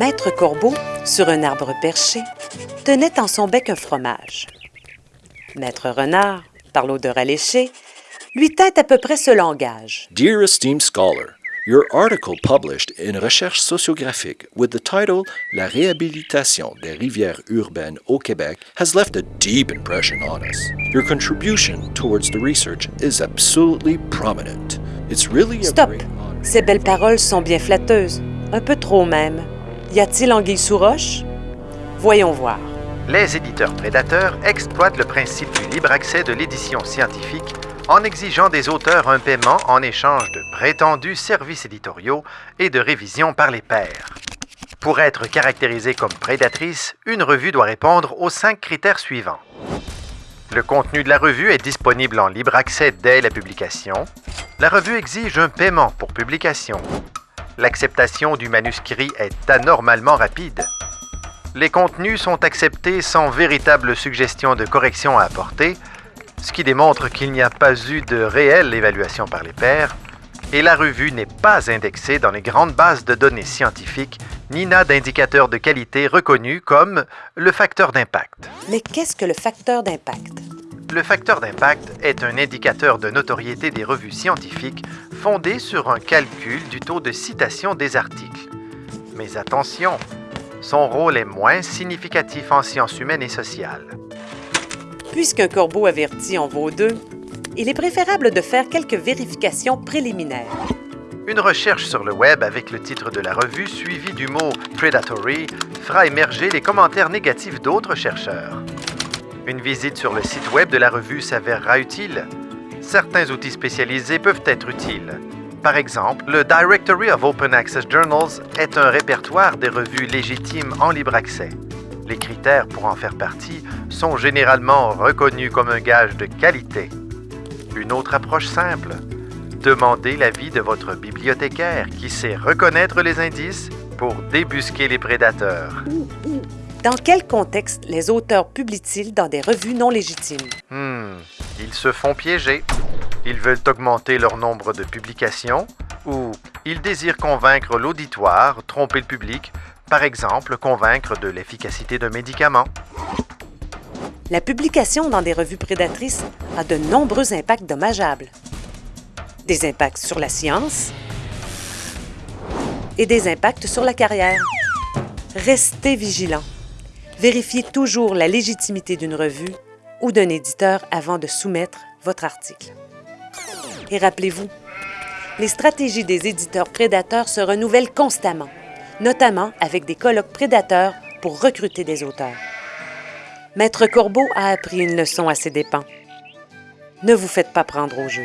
Maître Corbeau, sur un arbre perché, tenait en son bec un fromage. Maître Renard, par l'odeur alléchée, lui tint à peu près ce langage. Dear esteemed scholar, your article published in Recherche sociographique with the title La réhabilitation des rivières urbaines au Québec has left a deep impression on us. Your contribution towards the research is absolutely prominent. It's really a Stop! Ces belles paroles sont bien flatteuses, un peu trop même. Y a-t-il anguille sous roche? Voyons voir. Les éditeurs prédateurs exploitent le principe du libre accès de l'édition scientifique en exigeant des auteurs un paiement en échange de prétendus services éditoriaux et de révision par les pairs. Pour être caractérisée comme prédatrice, une revue doit répondre aux cinq critères suivants. Le contenu de la revue est disponible en libre accès dès la publication. La revue exige un paiement pour publication. L'acceptation du manuscrit est anormalement rapide. Les contenus sont acceptés sans véritable suggestion de correction à apporter, ce qui démontre qu'il n'y a pas eu de réelle évaluation par les pairs, et la revue n'est pas indexée dans les grandes bases de données scientifiques, ni n'a d'indicateur de qualité reconnu comme le facteur d'impact. Mais qu'est-ce que le facteur d'impact? Le facteur d'impact est un indicateur de notoriété des revues scientifiques fondé sur un calcul du taux de citation des articles. Mais attention, son rôle est moins significatif en sciences humaines et sociales. Puisqu'un corbeau averti en vaut deux, il est préférable de faire quelques vérifications préliminaires. Une recherche sur le web avec le titre de la revue suivi du mot predatory fera émerger les commentaires négatifs d'autres chercheurs. Une visite sur le site web de la revue s'avérera utile. Certains outils spécialisés peuvent être utiles. Par exemple, le Directory of Open Access Journals est un répertoire des revues légitimes en libre accès. Les critères pour en faire partie sont généralement reconnus comme un gage de qualité. Une autre approche simple, demandez l'avis de votre bibliothécaire qui sait reconnaître les indices pour débusquer les prédateurs. Dans quel contexte les auteurs publient-ils dans des revues non légitimes? Hmm, ils se font piéger. Ils veulent augmenter leur nombre de publications ou ils désirent convaincre l'auditoire, tromper le public, par exemple convaincre de l'efficacité d'un médicament. La publication dans des revues prédatrices a de nombreux impacts dommageables. Des impacts sur la science et des impacts sur la carrière. Restez vigilants. Vérifiez toujours la légitimité d'une revue ou d'un éditeur avant de soumettre votre article. Et rappelez-vous, les stratégies des éditeurs prédateurs se renouvellent constamment, notamment avec des colloques prédateurs pour recruter des auteurs. Maître Corbeau a appris une leçon à ses dépens. Ne vous faites pas prendre au jeu.